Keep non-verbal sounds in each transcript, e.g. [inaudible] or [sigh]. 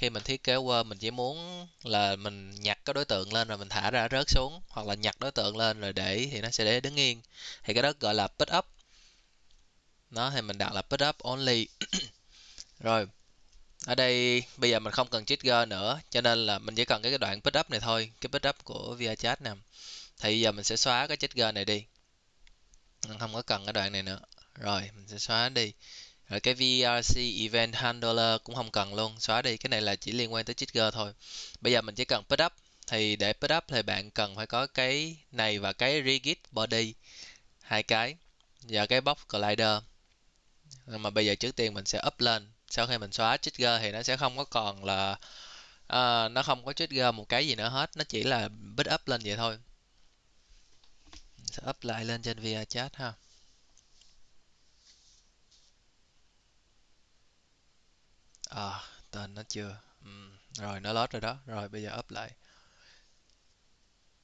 khi mình thiết kế Word mình chỉ muốn là mình nhặt cái đối tượng lên rồi mình thả ra rớt xuống, hoặc là nhặt đối tượng lên rồi để thì nó sẽ để đứng yên. Thì cái đó gọi là pick up. Nó thì mình đặt là pick up only. [clears throat] Rồi, ở đây bây giờ mình không cần trigger nữa, cho nên là mình chỉ cần cái đoạn pick up này thôi, cái pick up của ViaChat nè. Thì giờ mình sẽ xóa cái trigger này đi. Mình không có cần cái đoạn này nữa. Rồi, mình sẽ xóa đi rồi cái VRC Event Handler cũng không cần luôn xóa đi. Cái này là chỉ liên quan tới trigger thôi. Bây giờ mình chỉ cần put up. Thì để put up thì bạn cần phải có cái này và cái rigid body. Hai cái. Và cái box collider mà bây giờ trước tiên mình sẽ up lên. Sau khi mình xóa trigger thì nó sẽ không có còn là uh, nó không có trigger một cái gì nữa hết. Nó chỉ là put up lên vậy thôi. Mình sẽ up lại lên trên VRChat ha. À tên nó chưa? Ừ. rồi nó lót rồi đó. Rồi, bây giờ up lại.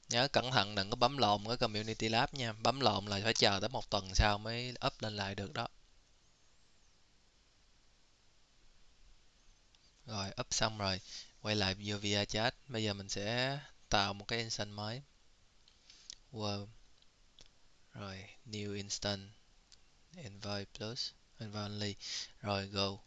Nhớ cẩn thận đừng có bấm lộn cái community lab nha. Bấm lộn là phải chờ tới một tuần sau mới up lên lại được đó. Rồi, up xong rồi. Quay lại vô via chat. Bây giờ mình sẽ tạo một cái instance mới. World rồi, new instance. Envoy plus. Envoy only. Rồi, go.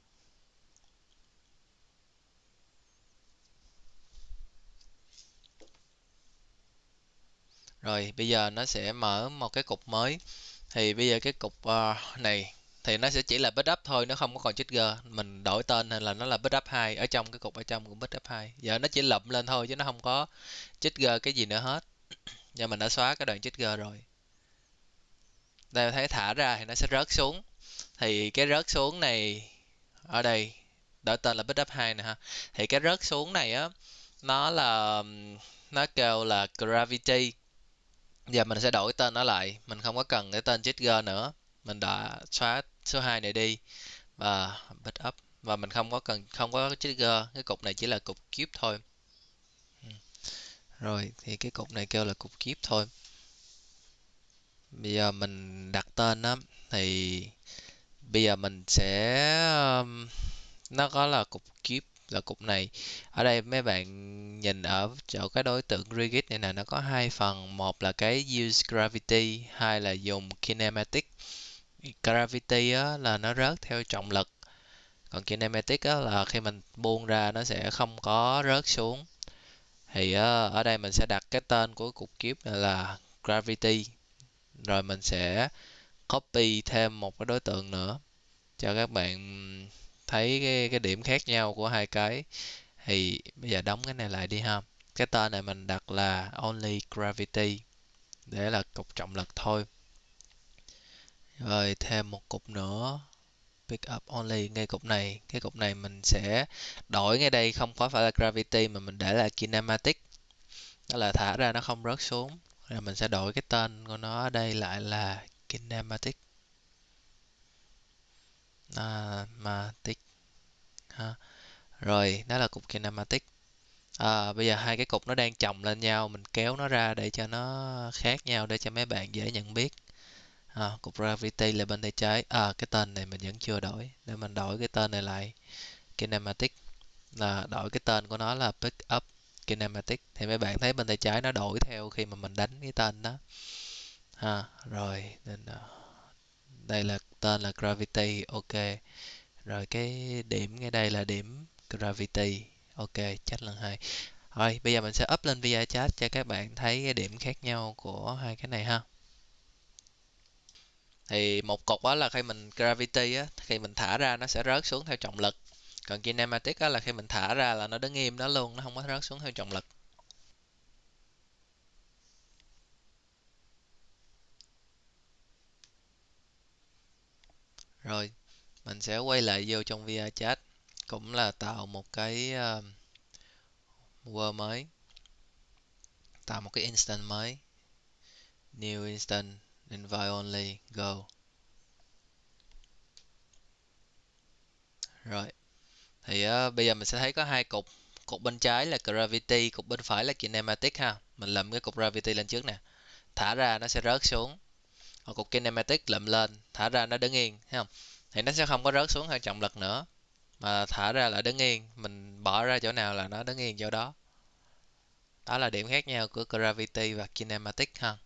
Rồi bây giờ nó sẽ mở một cái cục mới. Thì bây giờ cái cục uh, này thì nó sẽ chỉ là backup thôi nó không có còn trigger. Mình đổi tên hay là nó là backup 2 ở trong cái cục ở trong cũng backup 2 giờ nó chỉ lụm lên thôi chứ nó không có trigger cái gì nữa hết. [clears throat] Giờ mình đã xóa cái đoạn trigger rồi. Đây thấy thả ra thì nó sẽ rớt xuống. Thì cái rớt xuống này ở đây đổi tên là backup 2 nè ha. Thì cái rớt xuống này á nó là nó kêu là gravity giờ mình sẽ đổi tên nó lại. Mình không có cần cái tên trigger nữa. Mình đã xóa số 2 này đi và backup và mình không có cần không có trigger cái cục này chỉ là cục cube thôi. Ừ. Rồi thì cái cục này kêu là cục cube thôi. Bây giờ mình đặt tên á thì bây giờ mình sẽ um, nó có là cục cube là cục này ở đây mấy bạn nhìn ở chỗ cái đối tượng rigid này nè nó có hai phần. Một là cái use gravity hai là dùng kinematic. Gravity á, là nó rớt theo trọng lực còn kinematic á, là khi mình buông ra nó sẽ không có rớt xuống. Thì ở đây mình sẽ đặt cái tên của cục kiếp là gravity rồi mình sẽ copy thêm một cái đối tượng nữa cho các bạn thấy cái, cái điểm khác nhau của hai cái. Thì bây giờ đóng cái này lại đi ha. Cái tên này mình đặt là only gravity để là cục trọng lực thôi. Rồi thêm một cục nữa pick up only. Ngay cục này cái cục này mình sẽ đổi ngay đây không có phải là gravity mà mình để là kinematic. Đó là thả ra nó không rớt xuống. Rồi mình sẽ đổi cái tên của nó ở đây lại là kinematic. À, kinematic ha. Rồi đó là cục kinematic à, bây giờ hai cái cục nó đang chồng lên nhau mình kéo nó ra để cho nó khác nhau để cho mấy bạn dễ nhận biết. À, cục gravity là bên tay trái à cái tên này mình vẫn chưa đổi để mình đổi cái tên này lại. Kinematic là đổi cái tên của nó là pick up kinematic thì mấy bạn thấy bên tay trái nó đổi theo khi mà mình đánh cái tên đó. Ha rồi nên ờ, đây là tên là gravity, ok. Rồi cái điểm ngay đây là điểm gravity, ok, chắc lần hai rồi bây giờ mình sẽ up lên via chat cho các bạn thấy cái điểm khác nhau của hai cái này ha. Thì một cục đó là khi mình gravity á, khi mình thả ra nó sẽ rớt xuống theo trọng lực. Còn kinematic á là khi mình thả ra là nó đứng im đó luôn, nó không có rớt xuống theo trọng lực. Rồi mình sẽ quay lại vô trong VR chat cũng là tạo một cái ờ, uh, Word mới tạo một cái instant mới. New instant invite only go. Rồi thì uh, bây giờ mình sẽ thấy có hai cục cục bên trái là gravity cục bên phải là kinematic ha. Mình lầm cái cục gravity lên trước nè. Thả ra nó sẽ rớt xuống hoặc cục kinematic lượm lên, thả ra nó đứng yên, thấy không? Thì nó sẽ không có rớt xuống theo trọng lực nữa, mà thả ra là đứng yên. Mình bỏ ra chỗ nào là nó đứng yên chỗ đó. Đó là điểm khác nhau của gravity và kinematic ha.